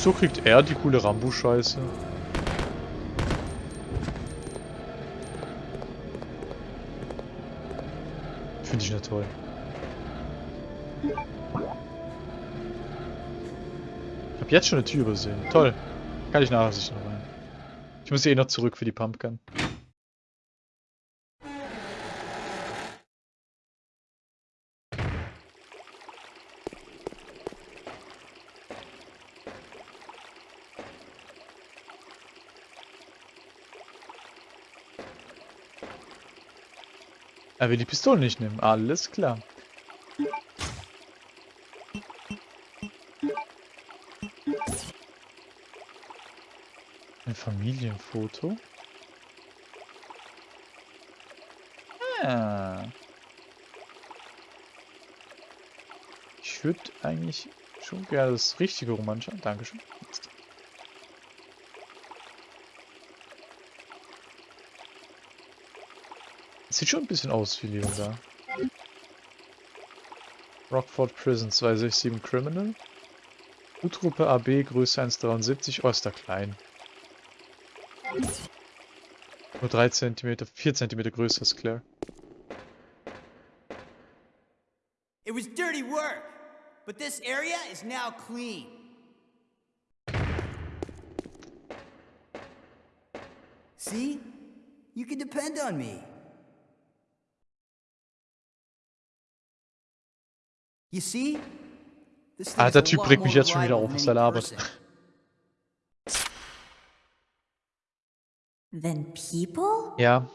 So kriegt er die coole Rambo-Scheiße. Finde ich nicht toll. Ich habe jetzt schon eine Tür übersehen. Toll. Kann ich nachher sicher noch rein. Ich muss eh noch zurück für die Pumpgun. Er will die Pistolen nicht nehmen. Alles klar. Ein Familienfoto. Ah. Ich würde eigentlich schon gerne das richtige Roman schauen. Dankeschön. Sieht schon ein bisschen aus wie Leon da. Rockford Prison 267 Criminal. U-Truppe AB, Größe 1,73, oh, ist da klein. Nur 3 cm, 4 cm größer ist Claire. It was dirty work, but this area is now clean. See? You can depend on me. You see? This thing Ah, is der a Typ regt mich more jetzt schon wieder auf, was er labert. Ja.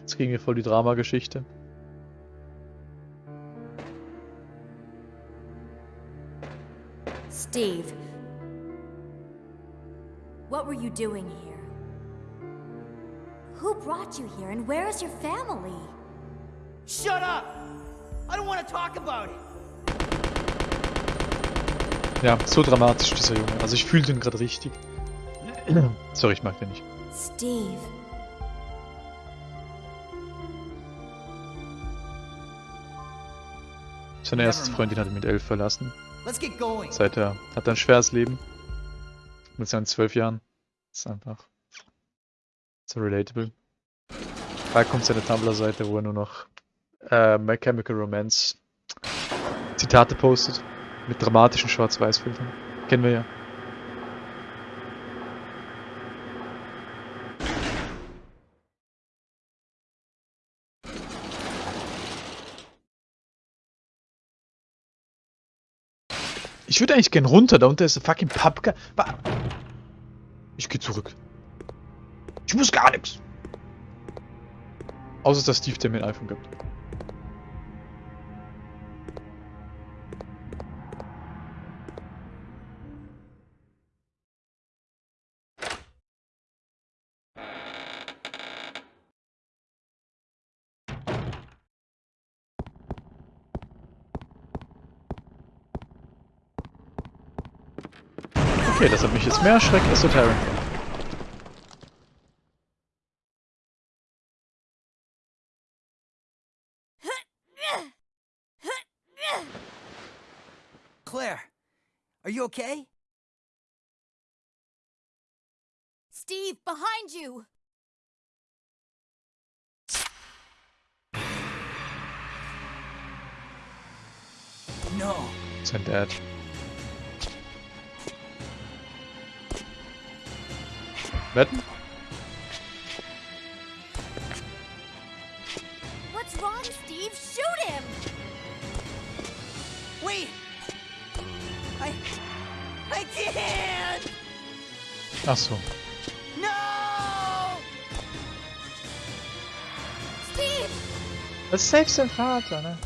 Jetzt kriegen wir voll die Dramageschichte. Steve. What were you doing here? Who brought you here and where is your family? Shut up! Ja, so dramatisch dieser Junge. Also ich fühle den gerade richtig. Sorry, ich mag den nicht. Steve. Seine erste Freundin hat ihn mit elf verlassen. Let's get going. Seither hat er ein schweres Leben. Mit seinen zwölf Jahren. ist einfach so relatable. Da kommt seine Tumblr-Seite, wo er nur noch äh, My Chemical Romance Zitate postet. Mit dramatischen Schwarz-Weiß-Filtern. Kennen wir ja. Ich würde eigentlich gern runter, da unten ist ein fucking Pappka. Ich gehe zurück. Ich muss gar nichts. Außer dass Steve der mir ein iPhone gibt. Okay, das hat mich jetzt mehr erschreckt als der Tyrant. Claire, are you okay? Steve, behind you! No. Sein Dad. Wetten? What's wrong, Steve? Shoot him! Wait! I. I can't! Ach so. No! Steve! Das ist selbst sein Vater, ne?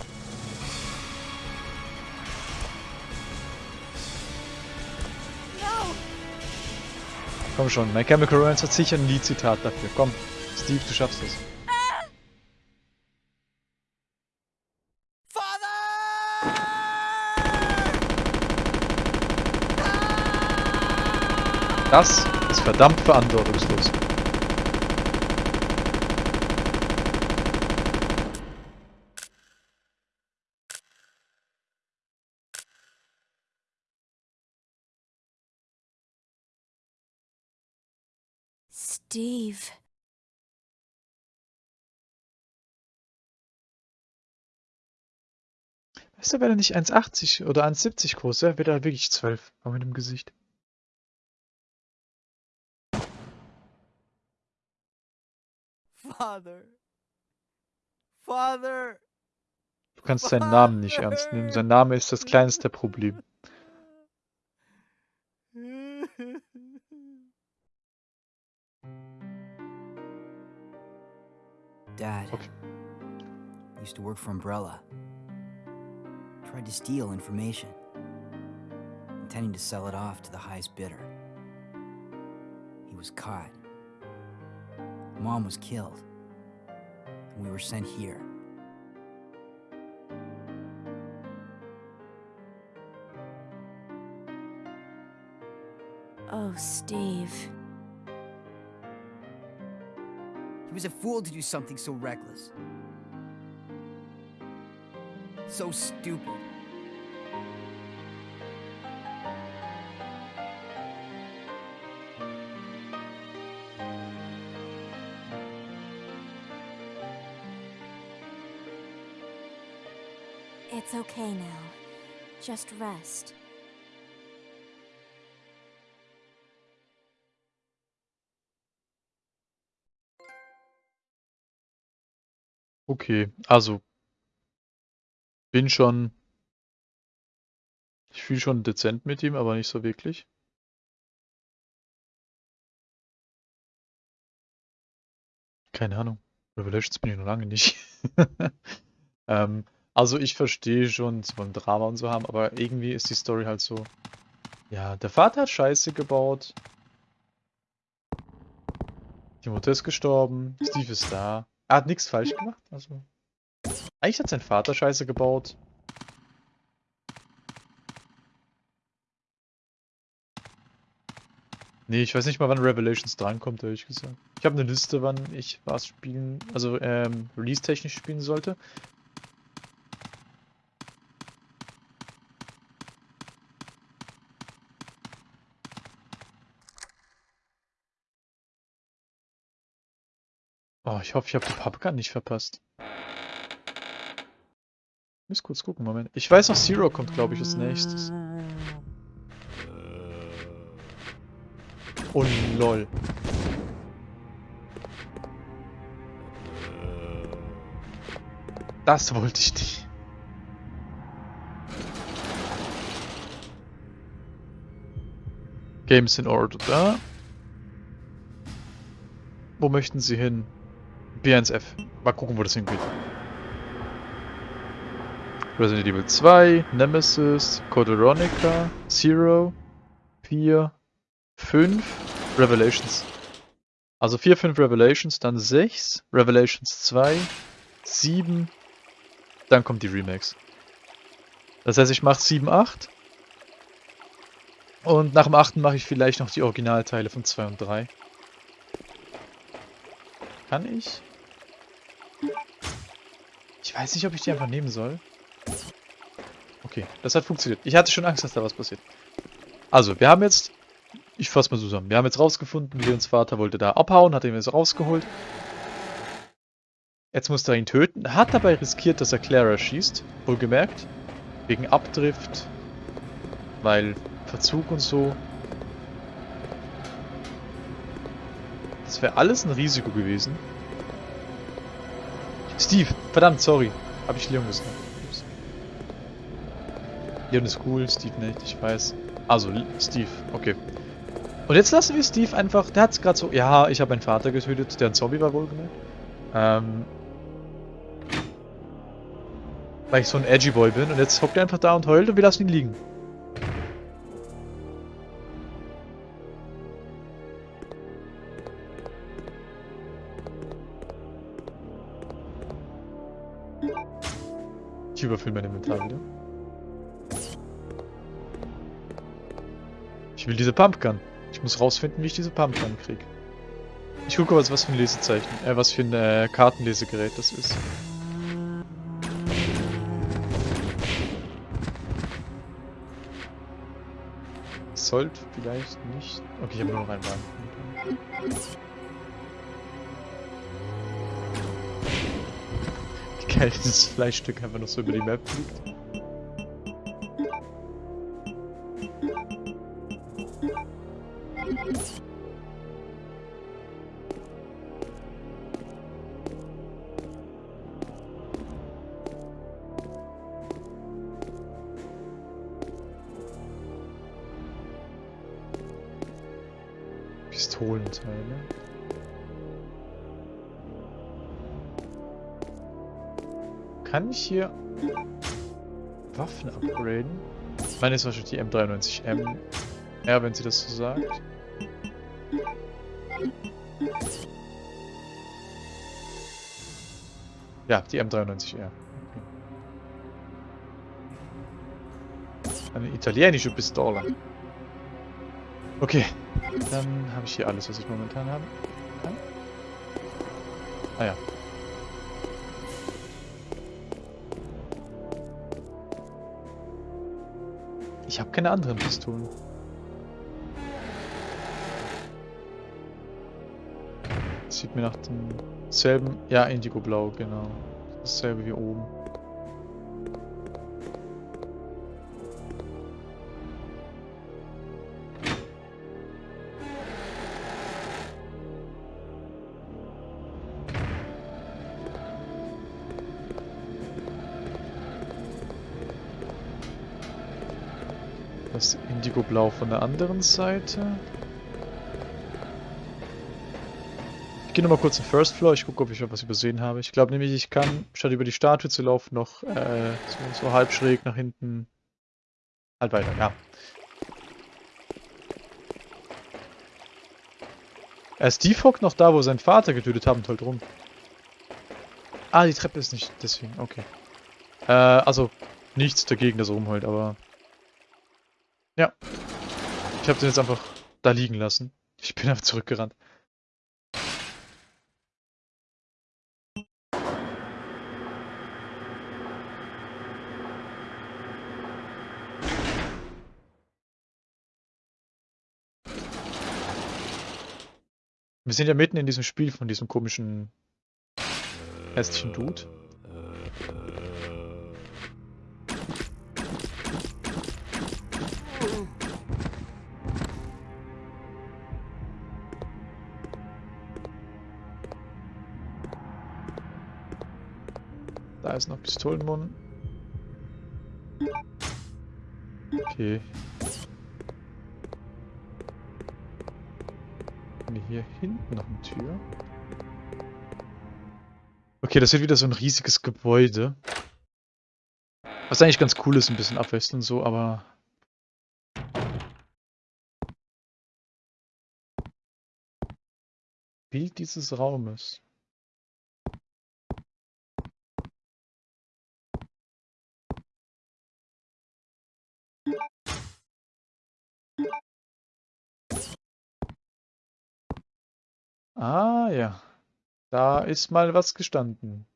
Komm schon, My Chemical Romance hat sicher ein Lied-Zitat dafür. Komm, Steve, du schaffst es. Das ist verdammt verantwortungslos. Steve. Weißt du, wenn er nicht 1,80 oder 1,70 groß wäre, wäre er wirklich 12. Aber mit dem Gesicht. Father. Father. Du kannst seinen Namen nicht ernst nehmen. Sein Name ist das kleinste Problem. Dad. Okay. Used to work for Umbrella. Tried to steal information. Intending to sell it off to the highest bidder. He was caught. Mom was killed. And we were sent here. Oh, Steve. He was a fool to do something so reckless. So stupid. It's okay now. Just rest. Okay, also bin schon. Ich fühle schon dezent mit ihm, aber nicht so wirklich. Keine Ahnung. Revelations bin ich noch lange nicht. ähm, also ich verstehe schon, sie wollen Drama und so haben, aber irgendwie ist die Story halt so. Ja, der Vater hat Scheiße gebaut. Die Mutter ist gestorben. Steve ist da. Er hat nichts falsch gemacht. Also. Eigentlich hat sein Vater Scheiße gebaut. Nee, ich weiß nicht mal, wann Revelations drankommt, ehrlich gesagt. Ich habe eine Liste, wann ich was spielen, also ähm, release-technisch spielen sollte. Oh, ich hoffe, ich habe die Paprika nicht verpasst. Ich muss kurz gucken, Moment. Ich weiß noch, Zero kommt, glaube ich, als nächstes. Oh, lol. Das wollte ich nicht. Games in Order, da. Wo möchten Sie hin? B1F. Mal gucken, wo das hingeht. Resident Evil 2, Nemesis, Code Veronica, Zero, 4, 5, Revelations. Also 4, 5 Revelations, dann 6, Revelations 2, 7, dann kommt die Remakes. Das heißt, ich mache 7, 8. Und nach dem 8. mache ich vielleicht noch die Originalteile von 2 und 3. Kann ich? Ich weiß nicht, ob ich die einfach nehmen soll. Okay, das hat funktioniert. Ich hatte schon Angst, dass da was passiert. Also, wir haben jetzt... Ich fasse mal zusammen. Wir haben jetzt rausgefunden, Leons Vater wollte da abhauen, hat ihn jetzt rausgeholt. Jetzt musste er ihn töten. Hat dabei riskiert, dass er Clara schießt. Wohlgemerkt. Wegen Abdrift. Weil Verzug und so. Das wäre alles ein Risiko gewesen. Steve, verdammt, sorry. Hab ich Leon gesagt. Ups. Leon ist cool, Steve nicht, ich weiß. Also, Steve, okay. Und jetzt lassen wir Steve einfach, der hat's gerade so, ja, ich habe meinen Vater getötet, der ein Zombie war wohlgemerkt. Ähm, weil ich so ein edgy Boy bin und jetzt hockt er einfach da und heult und wir lassen ihn liegen. Ich überfülle mein Inventar wieder. Ich will diese Pumpgun. Ich muss rausfinden, wie ich diese Pumpgun kriege. Ich gucke, was, was für ein Lesezeichen, äh, was für ein äh, Kartenlesegerät das ist. Sollte vielleicht nicht... Okay, ich habe nur noch einen Wagen. Seltenes Fleischstück einfach noch so über die Map fliegt. Pistolenteile. Kann ich hier Waffen upgraden? Meine, ist wahrscheinlich die M93M. Ja, wenn sie das so sagt. Ja, die M93R. Okay. Eine italienische Pistole. Okay, dann habe ich hier alles, was ich momentan habe. Ah ja. Keine anderen Pistolen. Sieht mir nach demselben... Ja, Indigo-Blau, genau. Dasselbe wie oben. Indigo-Blau von der anderen Seite. Ich gehe nochmal kurz in First Floor, ich gucke, ob ich was übersehen habe. Ich glaube nämlich, ich kann, statt über die Statue zu laufen, noch äh, so, so halb schräg nach hinten halt weiter, ja. Er ist Defog noch da, wo sein Vater getötet haben, toll drum. Ah, die Treppe ist nicht deswegen, okay. Äh, also, nichts dagegen, dass er rumheult, aber... Ja. Ich habe den jetzt einfach da liegen lassen. Ich bin einfach zurückgerannt. Wir sind ja mitten in diesem Spiel von diesem komischen hässlichen Dude. Da ist noch Pistolenmund. Okay. Hier hinten noch eine Tür. Okay, das wird wieder so ein riesiges Gebäude. Was eigentlich ganz cool ist, ein bisschen abwechselnd so, aber... Bild dieses Raumes. Ah ja, da ist mal was gestanden.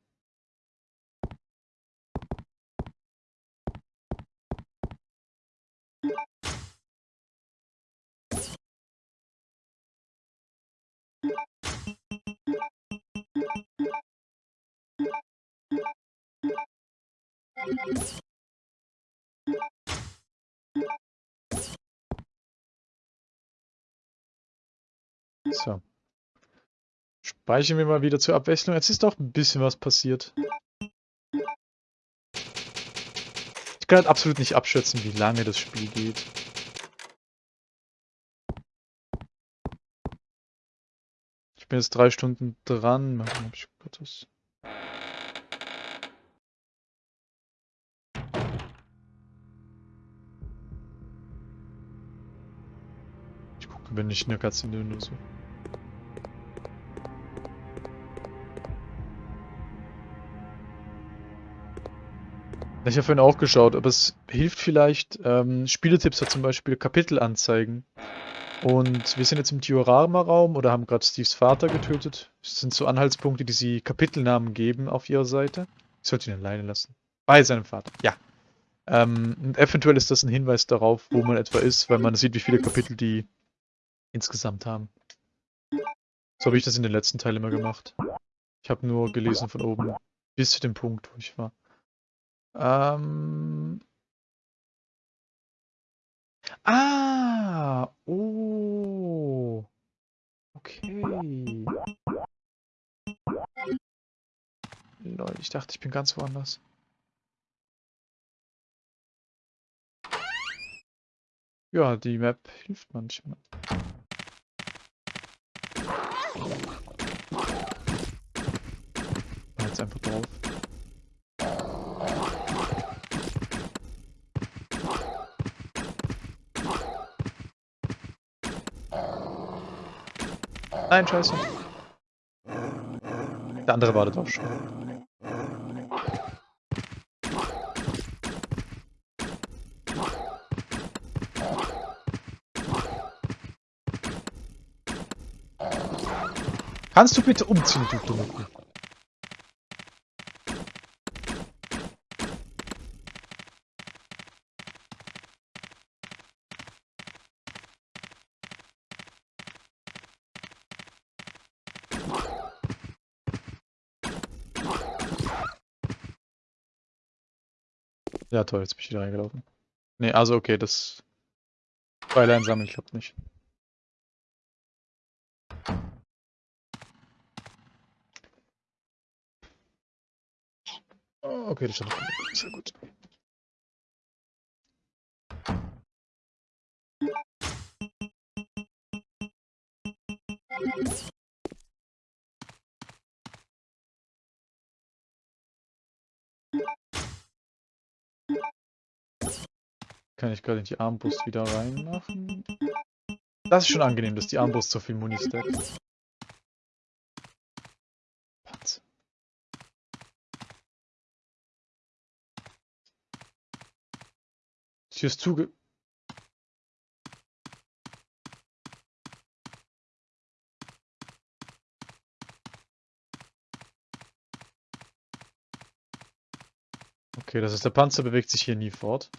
So. Speichern wir mal wieder zur Abwechslung. Jetzt ist doch ein bisschen was passiert. Ich kann halt absolut nicht abschätzen, wie lange das Spiel geht. Ich bin jetzt drei Stunden dran. Mal ich Gottes. Ich gucke, wenn ich in der nur Ich habe vorhin auch geschaut, aber es hilft vielleicht, ähm, Spieletipps hat zum Beispiel Kapitel anzeigen. Und wir sind jetzt im Diorama-Raum oder haben gerade Steves Vater getötet. Das sind so Anhaltspunkte, die sie Kapitelnamen geben auf ihrer Seite. Ich sollte ihn alleine lassen. Bei seinem Vater, ja. Ähm, und eventuell ist das ein Hinweis darauf, wo man etwa ist, weil man sieht, wie viele Kapitel die insgesamt haben. So habe ich das in den letzten Teilen immer gemacht. Ich habe nur gelesen von oben, Bis zu dem Punkt, wo ich war. Ähm. Ah! Oh! Okay. Lol, ich dachte, ich bin ganz woanders. Ja, die Map hilft manchmal. Jetzt einfach drauf. Nein, scheiße. Der andere wartet auch schon. Kannst du bitte umziehen, du dumme Ja toll, jetzt bin ich wieder reingelaufen. Ne, also okay, das Freilein sammeln klappt nicht. Oh, okay, das noch Sehr gut. Kann ich gerade die Armbrust wieder reinmachen? Das ist schon angenehm, dass die Armbrust so viel Muni stackt. Panzer. Tür ist zuge... Okay, das ist der Panzer bewegt sich hier nie fort.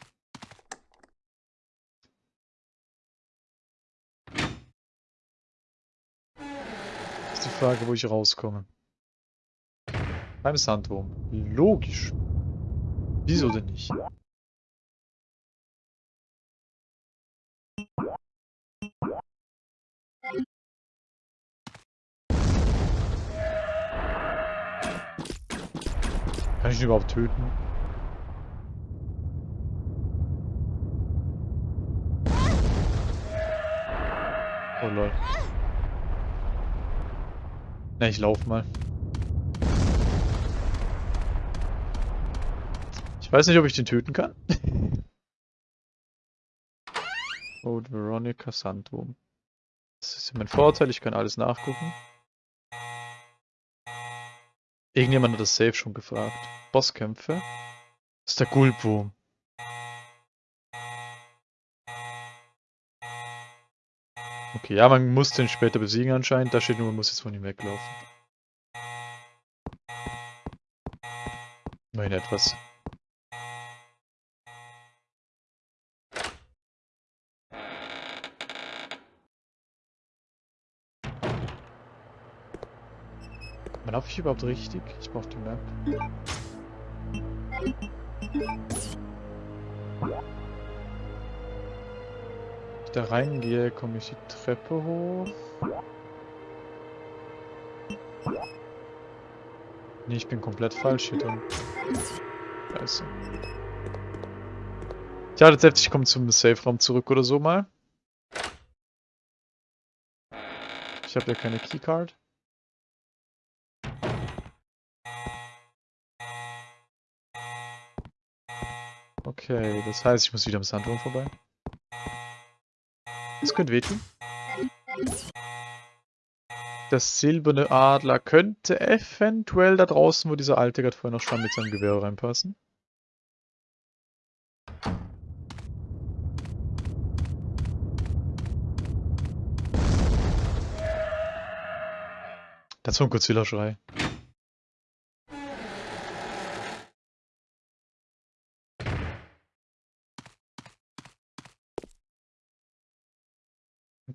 Ist die Frage, wo ich rauskomme. Beim Sandwurm. Logisch. Wieso denn nicht? Kann ich ihn überhaupt töten? Oh lol. Na, ich lauf mal. Ich weiß nicht, ob ich den töten kann. Code Veronica Sandwurm. Das ist mein Vorteil, ich kann alles nachgucken. Irgendjemand hat das Safe schon gefragt. Bosskämpfe? Das ist der Gulpwurm. Okay, ja, man muss den später besiegen anscheinend. Da steht nur, man muss jetzt von ihm weglaufen. Immerhin etwas. Man laufe ich überhaupt richtig? Ich brauche die Map. Ich da reingehe, komme ich die Treppe hoch. Nee, ich bin komplett falsch hier drin. Scheiße. Ich hatte selbst, ich komme zum Safe-Raum zurück oder so mal. Ich habe ja keine Keycard. Okay, das heißt, ich muss wieder am Sandwurm vorbei. Das könnte wehtun. Der silberne Adler könnte eventuell da draußen, wo dieser alte gerade vorher noch stand, mit seinem Gewehr reinpassen. Das war ein Godzilla-Schrei.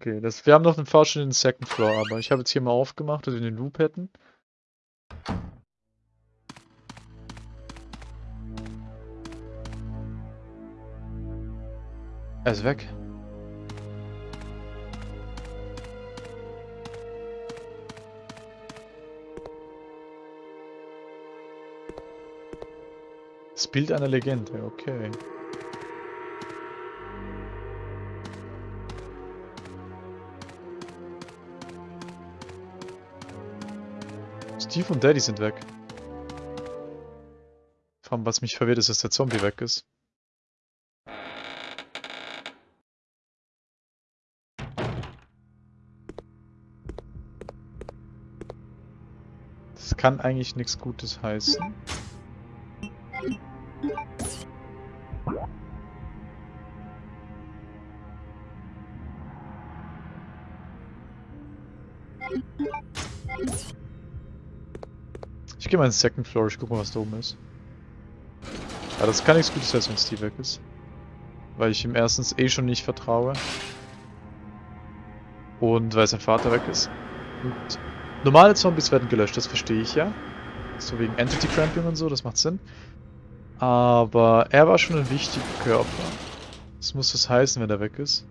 Okay, das, wir haben noch einen Fahrstuhl in den Second Floor, aber ich habe jetzt hier mal aufgemacht, dass wir den Loop hätten. Er ist weg. Das Bild einer Legende, okay. Steve und Daddy sind weg. Vor allem, was mich verwirrt, ist, dass der Zombie weg ist. Das kann eigentlich nichts Gutes heißen. Gehe mal ins Second Floor, ich guck mal, was da oben ist. Aber das kann nichts Gutes heißen, wenn Steve weg ist. Weil ich ihm erstens eh schon nicht vertraue. Und weil sein Vater weg ist. Und normale Zombies werden gelöscht, das verstehe ich ja. So wegen Entity Cramping und so, das macht Sinn. Aber er war schon ein wichtiger Körper. Das muss das heißen, wenn er weg ist.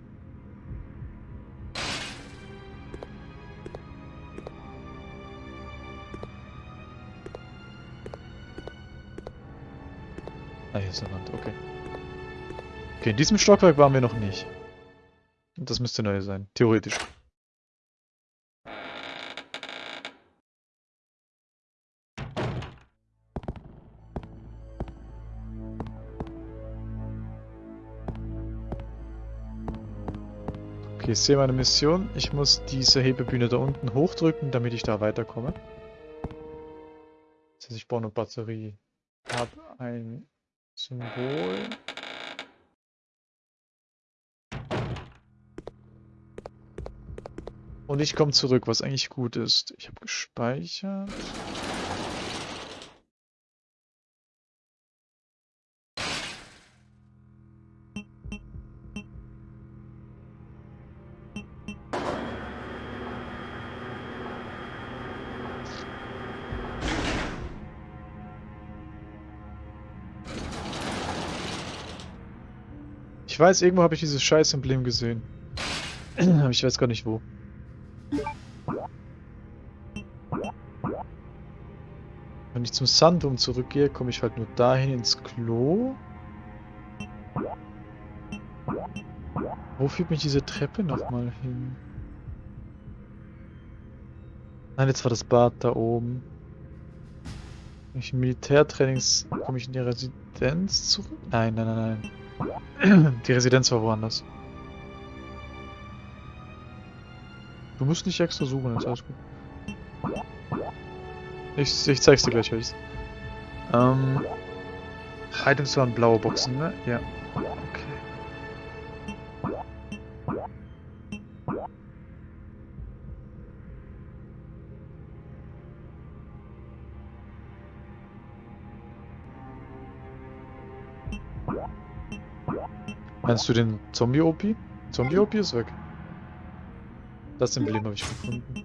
Okay, in diesem Stockwerk waren wir noch nicht. Das müsste neu sein, theoretisch. Okay, ich sehe meine Mission. Ich muss diese Hebebühne da unten hochdrücken, damit ich da weiterkomme. Das heißt, ich baue eine Batterie. Hab ein Symbol. Und ich komme zurück, was eigentlich gut ist. Ich habe gespeichert. Ich weiß, irgendwo habe ich dieses scheiß Emblem gesehen. Aber ich weiß gar nicht wo. Wenn ich zum Sandum zurückgehe, komme ich halt nur dahin ins Klo. Wo führt mich diese Treppe nochmal hin? Nein, jetzt war das Bad da oben. Wenn ich Militärtrainings komme ich in die Residenz zurück? Nein, nein, nein, nein. Die Residenz war woanders. Du musst nicht extra suchen, ist alles gut. Ich, ich zeig's dir gleich, welches. Ähm, Items waren blaue Boxen, ne? Ja. Okay. Meinst du den Zombie-OP? Zombie-OP ist weg. Das Emblem habe ich gefunden.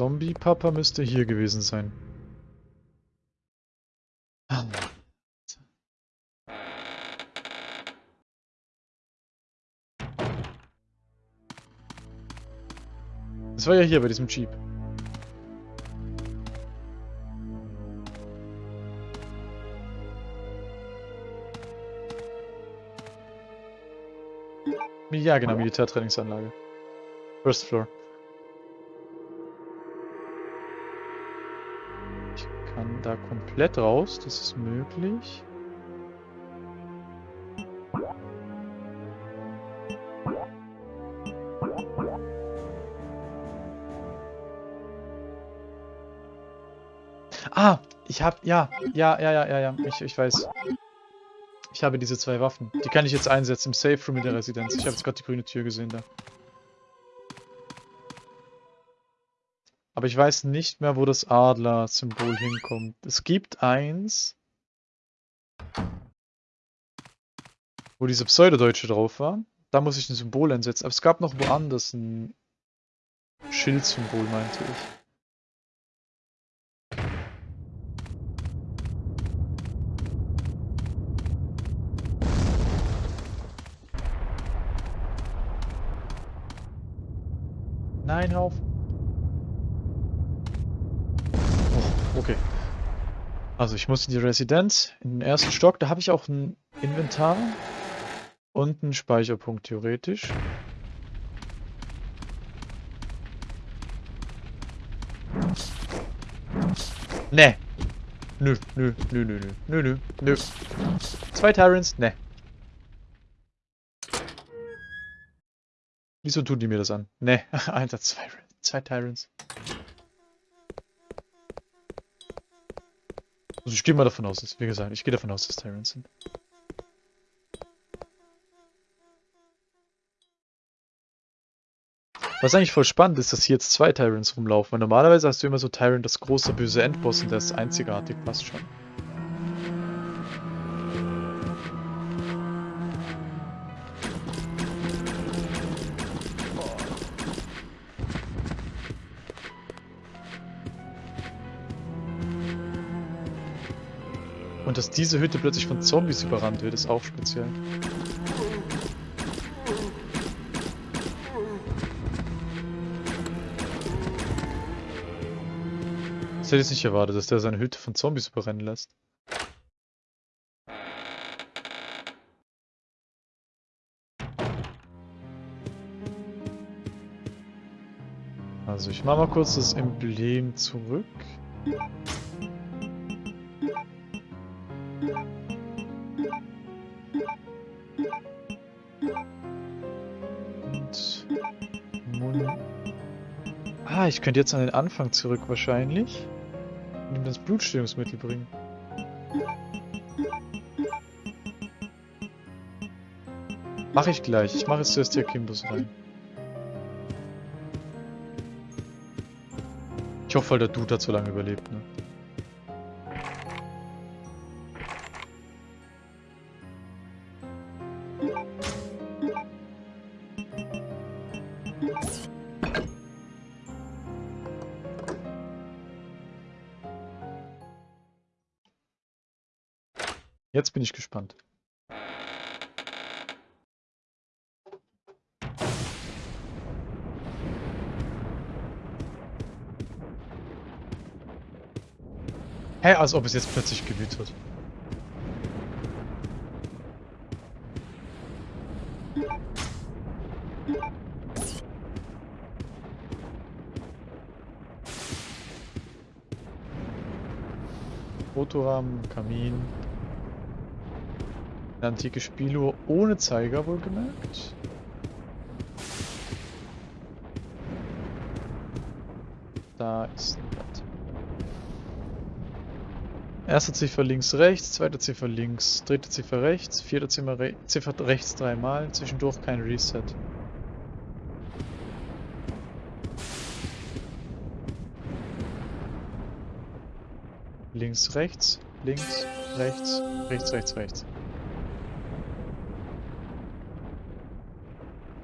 Zombie-Papa müsste hier gewesen sein. Das war ja hier bei diesem Jeep. Ja, genau, Militärtrainingsanlage. First Floor. Komplett raus, das ist möglich. Ah, ich hab, ja, ja, ja, ja, ja, ja, ich, ich weiß. Ich habe diese zwei Waffen. Die kann ich jetzt einsetzen im Safe Room in der Residenz. Ich habe jetzt gerade die grüne Tür gesehen da. Aber ich weiß nicht mehr, wo das Adler-Symbol hinkommt. Es gibt eins. wo diese Pseudodeutsche drauf war. Da muss ich ein Symbol einsetzen. Aber es gab noch woanders ein Schildsymbol, meinte ich. Nein, hör auf. Oh, okay. Also ich muss in die Residenz, in den ersten Stock. Da habe ich auch ein Inventar und einen Speicherpunkt theoretisch. Ne. Nö, nö, nö, nö, nö, nö, nö, nö. Zwei Tyrants? Ne. Wieso tun die mir das an? Ne, Alter, zwei, zwei Tyrants. Also ich gehe mal davon aus, dass, wie gesagt, ich gehe davon aus, dass Tyrants sind. Was eigentlich voll spannend ist, dass hier jetzt zwei Tyrants rumlaufen. Weil normalerweise hast du immer so Tyrant, das große böse Endboss und der ist einzigartig, passt schon. Und dass diese Hütte plötzlich von Zombies überrannt wird, ist auch speziell. Das hätte ich nicht erwartet, dass der seine Hütte von Zombies überrennen lässt. Also ich mache mal kurz das Emblem zurück. Ah, ich könnte jetzt an den Anfang zurück wahrscheinlich. Und ihm das Blutstillungsmittel bringen. Mache ich gleich. Ich mache jetzt zuerst die Akimbus rein. Ich hoffe, der Dude hat so lange überlebt, ne? Gespannt. Hä, als ob es jetzt plötzlich gewütet wird. Fotorahmen, Kamin. Eine antike Spieluhr ohne Zeiger wohlgemerkt. Da ist ein Blatt. Erste Ziffer links, rechts, zweite Ziffer links, dritte Ziffer rechts, vierte Ziffer, re Ziffer rechts dreimal, zwischendurch kein Reset. Links, rechts, links, rechts, rechts, rechts, rechts.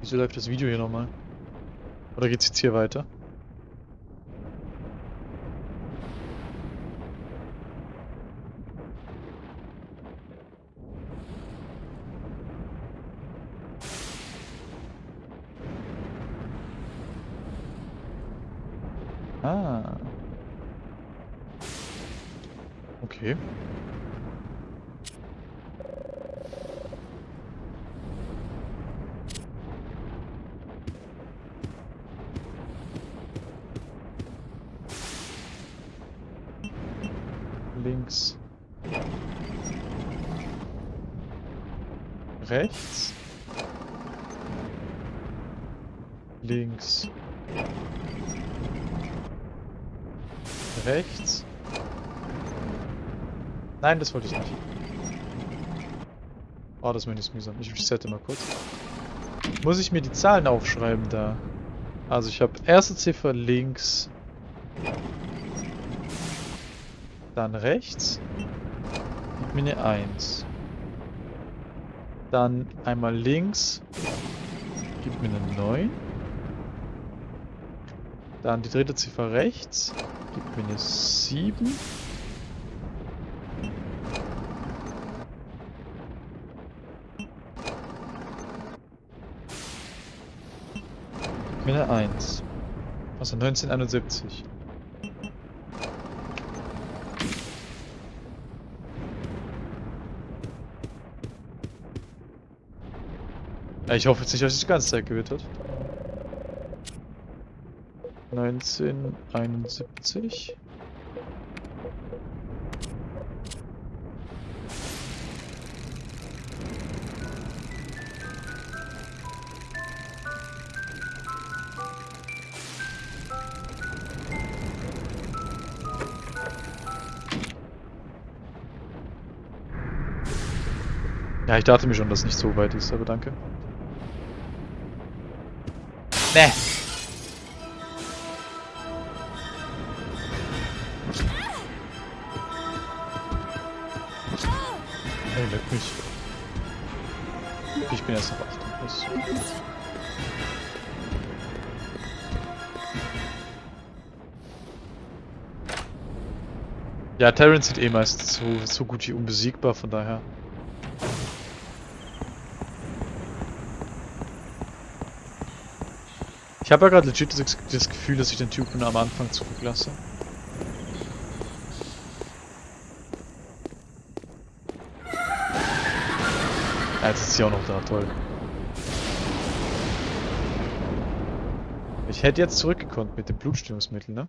Wieso läuft das Video hier nochmal? Oder geht's jetzt hier weiter? Ah. Okay. Links. Rechts. Links. Rechts. Nein, das wollte ich nicht. Oh, das Menü ist mühsam. Ich resette mal kurz. Muss ich mir die Zahlen aufschreiben da? Also ich habe erste Ziffer links. Dann rechts. Gib mir eine 1. Dann einmal links. Gibt mir eine 9. Dann die dritte Ziffer rechts. Gibt mir eine 7. mir eine 1. Also 1971. Ja, ich hoffe jetzt nicht, dass sich die ganze Zeit gewittert. 1971. Ja, ich dachte mir schon, dass es nicht so weit ist, aber danke. Ne. Ey, leck mich. Ich bin erst auf 8. Das ja, Terrence sind eh meist so, so gut wie unbesiegbar, von daher. Ich habe ja gerade legit das, Gefühl, dass ich den Typen am Anfang zurücklasse. Ja, jetzt ist sie auch noch da, toll. Ich hätte jetzt zurückgekonnt mit dem Blutstillungsmittel, ne?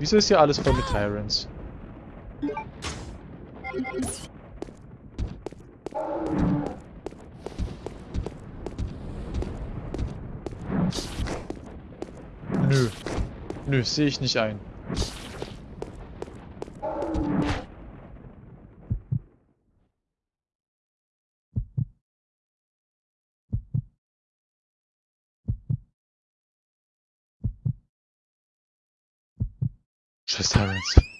Wieso ist hier alles voll mit Tyrants? Nö. Nö, sehe ich nicht ein. Scheiß Tyrants.